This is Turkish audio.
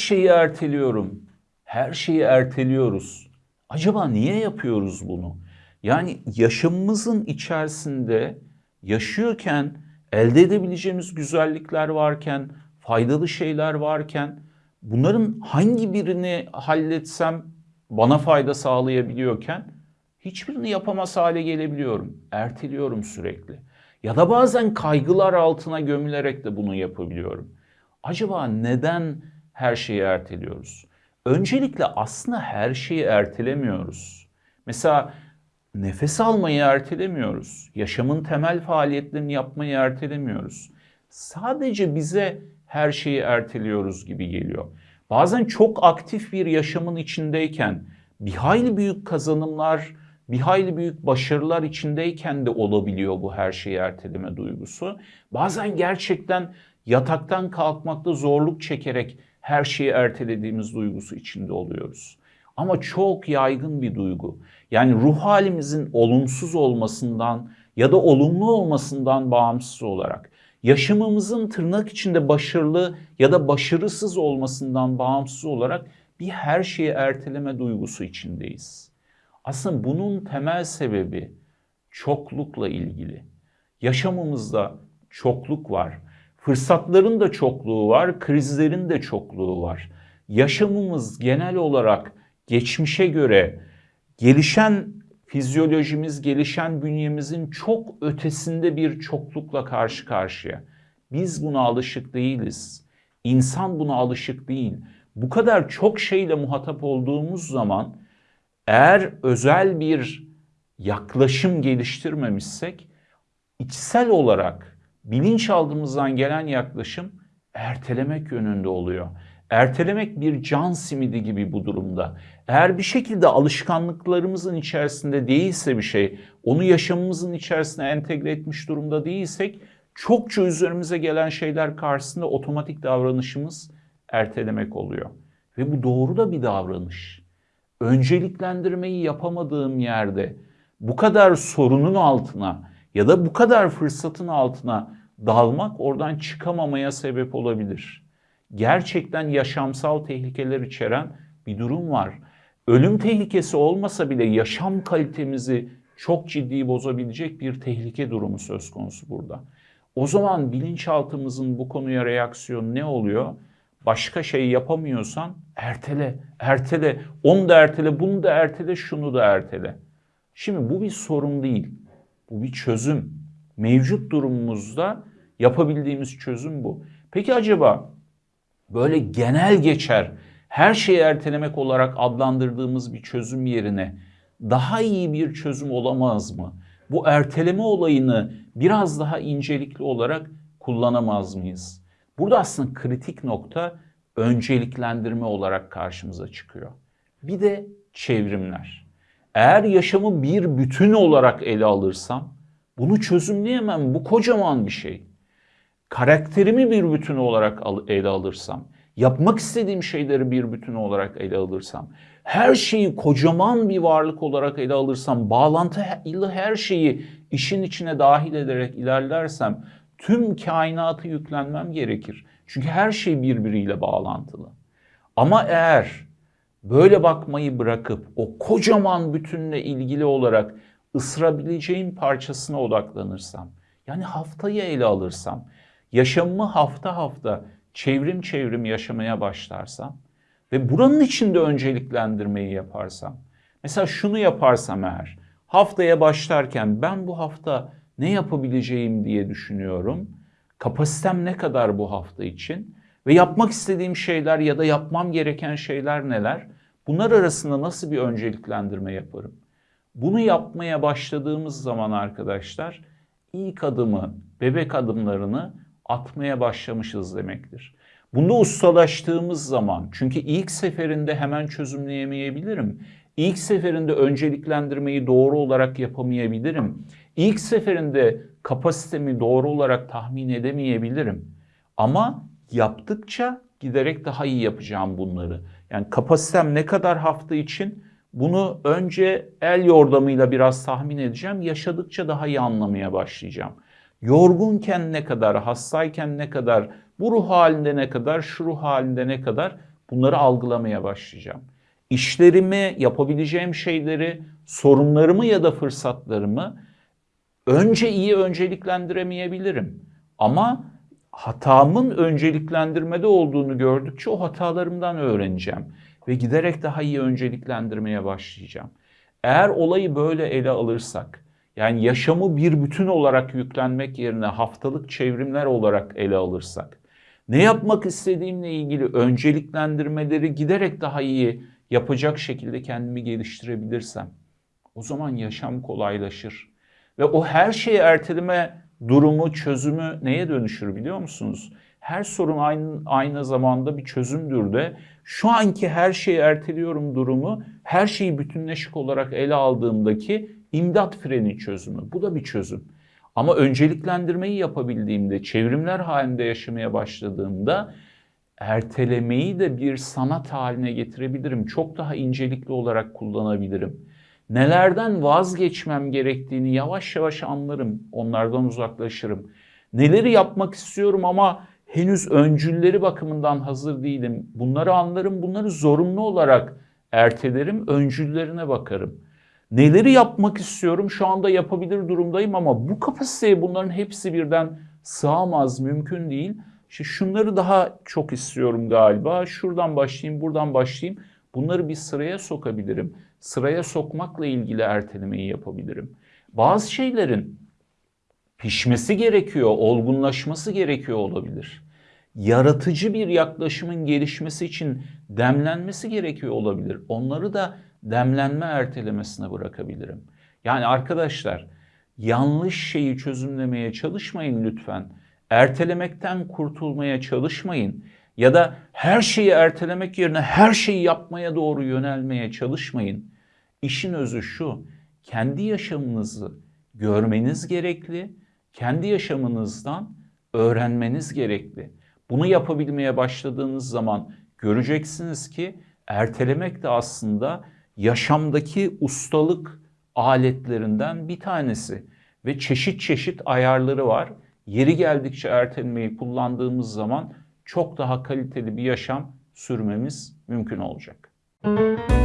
şeyi erteliyorum. Her şeyi erteliyoruz. Acaba niye yapıyoruz bunu? Yani yaşamımızın içerisinde yaşıyorken elde edebileceğimiz güzellikler varken, faydalı şeyler varken bunların hangi birini halletsem bana fayda sağlayabiliyorken hiçbirini yapamaz hale gelebiliyorum. Erteliyorum sürekli. Ya da bazen kaygılar altına gömülerek de bunu yapabiliyorum. Acaba neden her şeyi erteliyoruz? Öncelikle aslında her şeyi ertelemiyoruz. Mesela nefes almayı ertelemiyoruz. Yaşamın temel faaliyetlerini yapmayı ertelemiyoruz. Sadece bize her şeyi erteliyoruz gibi geliyor. Bazen çok aktif bir yaşamın içindeyken bir hayli büyük kazanımlar, bir hayli büyük başarılar içindeyken de olabiliyor bu her şeyi erteleme duygusu. Bazen gerçekten yataktan kalkmakta zorluk çekerek her şeyi ertelediğimiz duygusu içinde oluyoruz. Ama çok yaygın bir duygu. Yani ruh halimizin olumsuz olmasından ya da olumlu olmasından bağımsız olarak yaşamımızın tırnak içinde başarılı ya da başarısız olmasından bağımsız olarak bir her şeyi erteleme duygusu içindeyiz. Aslında bunun temel sebebi çoklukla ilgili. Yaşamımızda çokluk var. Fırsatların da çokluğu var, krizlerin de çokluğu var. Yaşamımız genel olarak geçmişe göre gelişen fizyolojimiz, gelişen bünyemizin çok ötesinde bir çoklukla karşı karşıya. Biz buna alışık değiliz. İnsan buna alışık değil. Bu kadar çok şeyle muhatap olduğumuz zaman eğer özel bir yaklaşım geliştirmemişsek içsel olarak bilinçaltımızdan gelen yaklaşım ertelemek yönünde oluyor. Ertelemek bir can simidi gibi bu durumda. Eğer bir şekilde alışkanlıklarımızın içerisinde değilse bir şey, onu yaşamımızın içerisine entegre etmiş durumda değilsek, çokça üzerimize gelen şeyler karşısında otomatik davranışımız ertelemek oluyor. Ve bu doğru da bir davranış. Önceliklendirmeyi yapamadığım yerde bu kadar sorunun altına ya da bu kadar fırsatın altına dalmak oradan çıkamamaya sebep olabilir. Gerçekten yaşamsal tehlikeler içeren bir durum var. Ölüm tehlikesi olmasa bile yaşam kalitemizi çok ciddi bozabilecek bir tehlike durumu söz konusu burada. O zaman bilinçaltımızın bu konuya reaksiyonu ne oluyor? Başka şey yapamıyorsan ertele, ertele, onu da ertele, bunu da ertele, şunu da ertele. Şimdi bu bir sorun değil. Bu bir çözüm. Mevcut durumumuzda yapabildiğimiz çözüm bu. Peki acaba böyle genel geçer her şeyi ertelemek olarak adlandırdığımız bir çözüm yerine daha iyi bir çözüm olamaz mı? Bu erteleme olayını biraz daha incelikli olarak kullanamaz mıyız? Burada aslında kritik nokta önceliklendirme olarak karşımıza çıkıyor. Bir de çevrimler. Eğer yaşamı bir bütün olarak ele alırsam bunu çözümleyemem. Bu kocaman bir şey. Karakterimi bir bütün olarak ele alırsam, yapmak istediğim şeyleri bir bütün olarak ele alırsam, her şeyi kocaman bir varlık olarak ele alırsam, bağlantılı her şeyi işin içine dahil ederek ilerlersem tüm kainatı yüklenmem gerekir. Çünkü her şey birbiriyle bağlantılı. Ama eğer böyle bakmayı bırakıp o kocaman bütünle ilgili olarak ısırabileceğim parçasına odaklanırsam, yani haftayı ele alırsam, yaşamımı hafta hafta çevrim çevrim yaşamaya başlarsam ve buranın içinde önceliklendirmeyi yaparsam, mesela şunu yaparsam eğer, haftaya başlarken ben bu hafta ne yapabileceğim diye düşünüyorum. Kapasitem ne kadar bu hafta için ve yapmak istediğim şeyler ya da yapmam gereken şeyler neler? Bunlar arasında nasıl bir önceliklendirme yaparım? Bunu yapmaya başladığımız zaman arkadaşlar ilk adımı, bebek adımlarını atmaya başlamışız demektir. Bunda ustalaştığımız zaman çünkü ilk seferinde hemen çözümleyemeyebilirim. İlk seferinde önceliklendirmeyi doğru olarak yapamayabilirim. İlk seferinde kapasitemi doğru olarak tahmin edemeyebilirim. Ama yaptıkça giderek daha iyi yapacağım bunları. Yani kapasitem ne kadar hafta için bunu önce el yordamıyla biraz tahmin edeceğim. Yaşadıkça daha iyi anlamaya başlayacağım. Yorgunken ne kadar, hastayken ne kadar, bu ruh halinde ne kadar, şu ruh halinde ne kadar bunları algılamaya başlayacağım. İşlerimi, yapabileceğim şeyleri, sorunlarımı ya da fırsatlarımı önce iyi önceliklendiremeyebilirim. Ama hatamın önceliklendirmede olduğunu gördükçe o hatalarımdan öğreneceğim ve giderek daha iyi önceliklendirmeye başlayacağım. Eğer olayı böyle ele alırsak, yani yaşamı bir bütün olarak yüklenmek yerine haftalık çevrimler olarak ele alırsak, ne yapmak istediğimle ilgili önceliklendirmeleri giderek daha iyi yapacak şekilde kendimi geliştirebilirsem, o zaman yaşam kolaylaşır. Ve o her şeyi erteleme durumu, çözümü neye dönüşür biliyor musunuz? Her sorun aynı, aynı zamanda bir çözümdür de şu anki her şeyi erteliyorum durumu her şeyi bütünleşik olarak ele aldığımdaki imdat freni çözümü. Bu da bir çözüm. Ama önceliklendirmeyi yapabildiğimde, çevrimler halinde yaşamaya başladığımda ertelemeyi de bir sanat haline getirebilirim. Çok daha incelikli olarak kullanabilirim. Nelerden vazgeçmem gerektiğini yavaş yavaş anlarım. Onlardan uzaklaşırım. Neleri yapmak istiyorum ama henüz öncülleri bakımından hazır değilim. Bunları anlarım. Bunları zorunlu olarak ertelerim. Öncüllerine bakarım. Neleri yapmak istiyorum? Şu anda yapabilir durumdayım ama bu kapasiteye bunların hepsi birden sığamaz, mümkün değil. İşte şunları daha çok istiyorum galiba. Şuradan başlayayım, buradan başlayayım. Bunları bir sıraya sokabilirim. Sıraya sokmakla ilgili ertelemeyi yapabilirim. Bazı şeylerin pişmesi gerekiyor, olgunlaşması gerekiyor olabilir. Yaratıcı bir yaklaşımın gelişmesi için demlenmesi gerekiyor olabilir. Onları da demlenme ertelemesine bırakabilirim. Yani arkadaşlar yanlış şeyi çözümlemeye çalışmayın lütfen. Ertelemekten kurtulmaya çalışmayın. Ya da her şeyi ertelemek yerine her şeyi yapmaya doğru yönelmeye çalışmayın. İşin özü şu, kendi yaşamınızı görmeniz gerekli, kendi yaşamınızdan öğrenmeniz gerekli. Bunu yapabilmeye başladığınız zaman göreceksiniz ki ertelemek de aslında yaşamdaki ustalık aletlerinden bir tanesi ve çeşit çeşit ayarları var. Yeri geldikçe ertelemeyi kullandığımız zaman çok daha kaliteli bir yaşam sürmemiz mümkün olacak. Müzik